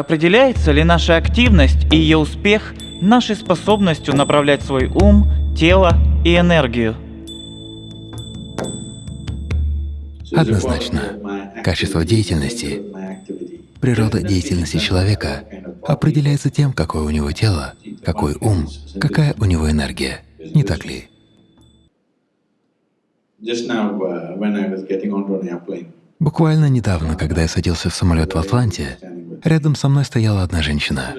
Определяется ли наша активность и ее успех нашей способностью направлять свой ум, тело и энергию? Однозначно. Качество деятельности, природа деятельности человека определяется тем, какое у него тело, какой ум, какая у него энергия. Не так ли? Буквально недавно, когда я садился в самолет в Атланте, рядом со мной стояла одна женщина.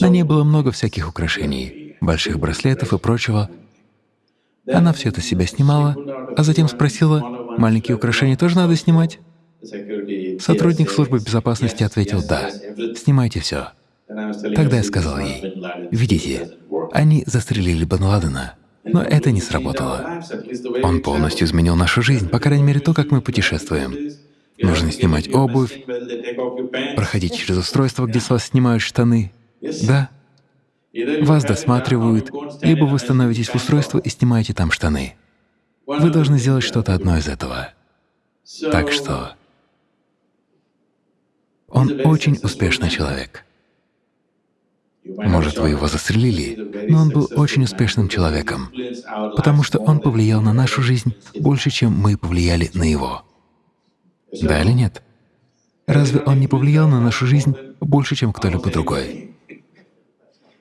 На ней было много всяких украшений, больших браслетов и прочего. Она все это себя снимала, а затем спросила, маленькие украшения тоже надо снимать? Сотрудник службы безопасности ответил «да, снимайте все». Тогда я сказал ей, «Видите, они застрелили Бен Ладена, но это не сработало. Он полностью изменил нашу жизнь, по крайней мере то, как мы путешествуем. Нужно снимать обувь, проходить через устройство, где с вас снимают штаны. Да, вас досматривают, либо вы становитесь в устройство и снимаете там штаны. Вы должны сделать что-то одно из этого. Так что он очень успешный человек. Может, вы его застрелили, но он был очень успешным человеком, потому что он повлиял на нашу жизнь больше, чем мы повлияли на его. Да или нет? Разве он не повлиял на нашу жизнь больше, чем кто-либо другой?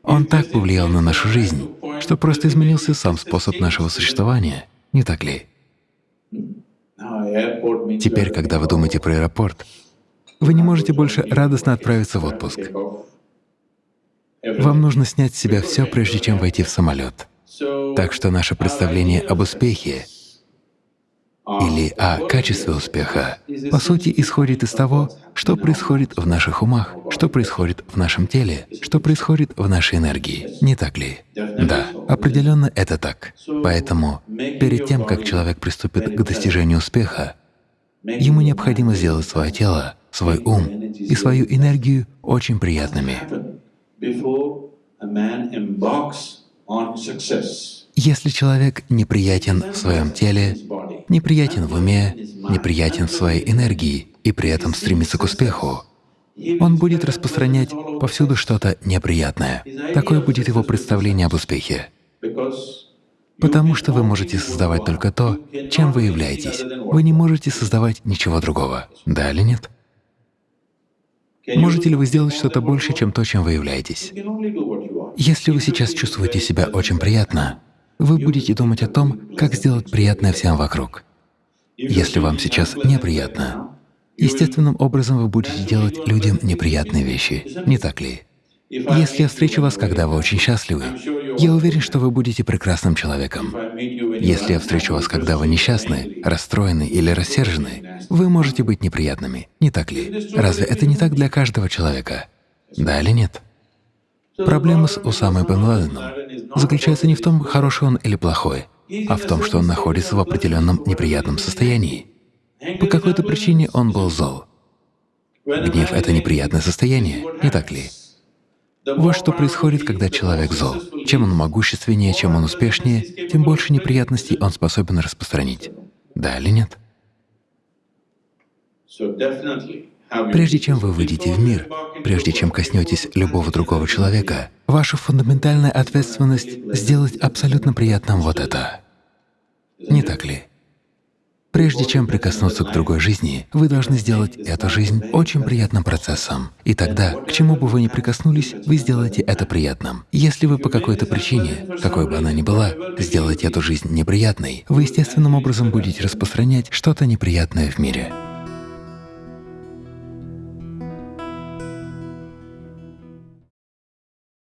Он так повлиял на нашу жизнь, что просто изменился сам способ нашего существования, не так ли? Теперь, когда вы думаете про аэропорт, вы не можете больше радостно отправиться в отпуск. Вам нужно снять с себя все, прежде чем войти в самолет. Так что наше представление об успехе или о качестве успеха, по сути, исходит из того, что происходит в наших умах, что происходит в нашем теле, что происходит в нашей энергии. Не так ли? Да, определенно это так. Поэтому перед тем, как человек приступит к достижению успеха, ему необходимо сделать свое тело, свой ум и свою энергию очень приятными. Если человек неприятен в своем теле, неприятен в уме, неприятен в своей энергии и при этом стремится к успеху, он будет распространять повсюду что-то неприятное. Такое будет его представление об успехе. Потому что вы можете создавать только то, чем вы являетесь. Вы не можете создавать ничего другого. Да или нет? Можете ли вы сделать что-то больше, чем то, чем вы являетесь? Если вы сейчас чувствуете себя очень приятно, вы будете думать о том, как сделать приятное всем вокруг. Если вам сейчас неприятно, естественным образом вы будете делать людям неприятные вещи, не так ли? Если я встречу вас, когда вы очень счастливы, я уверен, что вы будете прекрасным человеком. Если я встречу вас, когда вы несчастны, расстроены или рассержены, вы можете быть неприятными, не так ли? Разве это не так для каждого человека? Да или нет? Проблема с Усамой бен Ладеном заключается не в том, хороший он или плохой, а в том, что он находится в определенном неприятном состоянии. По какой-то причине он был зол. Гнев — это неприятное состояние, не так ли? Вот что происходит, когда человек зол. Чем он могущественнее, чем он успешнее, тем больше неприятностей он способен распространить. Да или нет? Прежде чем вы выйдете в мир, прежде чем коснетесь любого другого человека, ваша фундаментальная ответственность — сделать абсолютно приятным вот это. Не так ли? Прежде чем прикоснуться к другой жизни, вы должны сделать эту жизнь очень приятным процессом. И тогда, к чему бы вы ни прикоснулись, вы сделаете это приятным. Если вы по какой-то причине, какой бы она ни была, сделаете эту жизнь неприятной, вы естественным образом будете распространять что-то неприятное в мире.